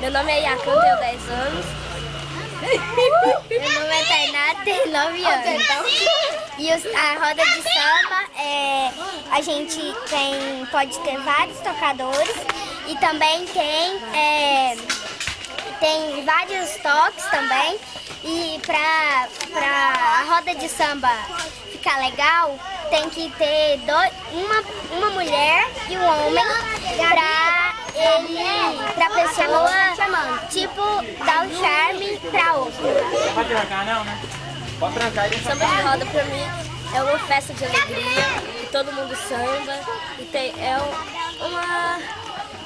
Meu nome é Yakan, tenho 10 anos. Meu nome é Tainá, tenho 9 anos. E a roda de samba, é, a gente tem, pode ter vários tocadores e também tem, é, tem vários toques também. E pra, pra a roda de samba ficar legal, tem que ter dois, uma, uma mulher e um homem pra ele, pra pessoa, tipo, dar o charme pra outra. Pode trancar não, né? Pode trancar e deixa Samba de roda pra mim é uma festa de alegria, e todo mundo samba, e tem, é um- uma,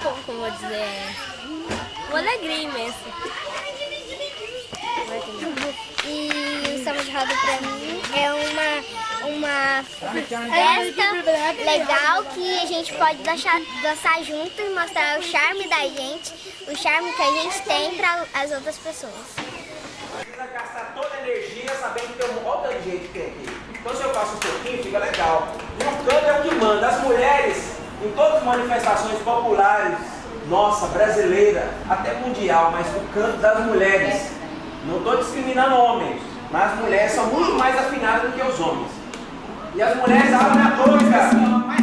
como, como eu vou dizer, uma alegria imensa. E o samba de roda pra mim é uma, uma festa legal que a gente pode dançar, dançar junto e mostrar o charme da gente, o charme que a gente tem para as outras pessoas. precisa gastar toda a energia sabendo que tem um outro jeito que tem aqui. Então se eu faço um pouquinho, fica legal. E o canto é o que manda. As mulheres, em todas as manifestações populares, nossa, brasileira, até mundial, mas o canto das mulheres. Não estou discriminando homens, mas as mulheres são muito mais afinadas do que os homens. E as mulheres abrem a boca